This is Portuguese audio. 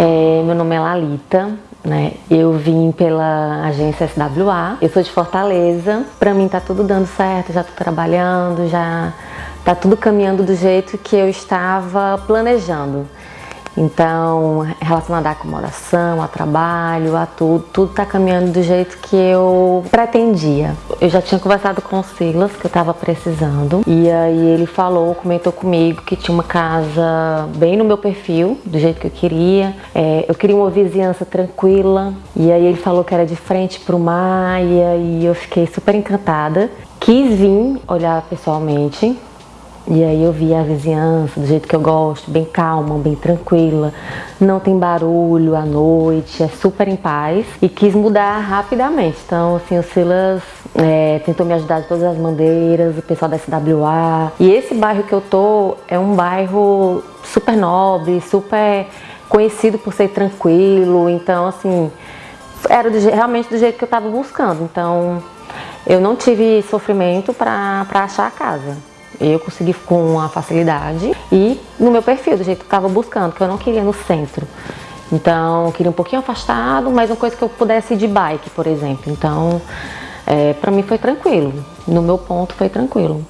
É, meu nome é Lalita, né? Eu vim pela agência SWA, eu sou de Fortaleza. Pra mim tá tudo dando certo, já tô trabalhando, já tá tudo caminhando do jeito que eu estava planejando. Então, relacionado à acomodação, a trabalho, a tudo, tudo está caminhando do jeito que eu pretendia. Eu já tinha conversado com o Silas, que eu estava precisando, e aí ele falou, comentou comigo que tinha uma casa bem no meu perfil, do jeito que eu queria. É, eu queria uma vizinhança tranquila, e aí ele falou que era de frente para o mar, e aí eu fiquei super encantada. Quis vir olhar pessoalmente, e aí eu vi a vizinhança do jeito que eu gosto, bem calma, bem tranquila, não tem barulho à noite, é super em paz e quis mudar rapidamente. Então, assim, o Silas é, tentou me ajudar de todas as maneiras, o pessoal da SWA. E esse bairro que eu tô é um bairro super nobre, super conhecido por ser tranquilo, então, assim, era do, realmente do jeito que eu estava buscando. Então, eu não tive sofrimento para achar a casa. Eu consegui com uma facilidade e no meu perfil, do jeito que eu estava buscando, que eu não queria no centro. Então, eu queria um pouquinho afastado, mas uma coisa que eu pudesse ir de bike, por exemplo. Então, é, para mim foi tranquilo. No meu ponto foi tranquilo.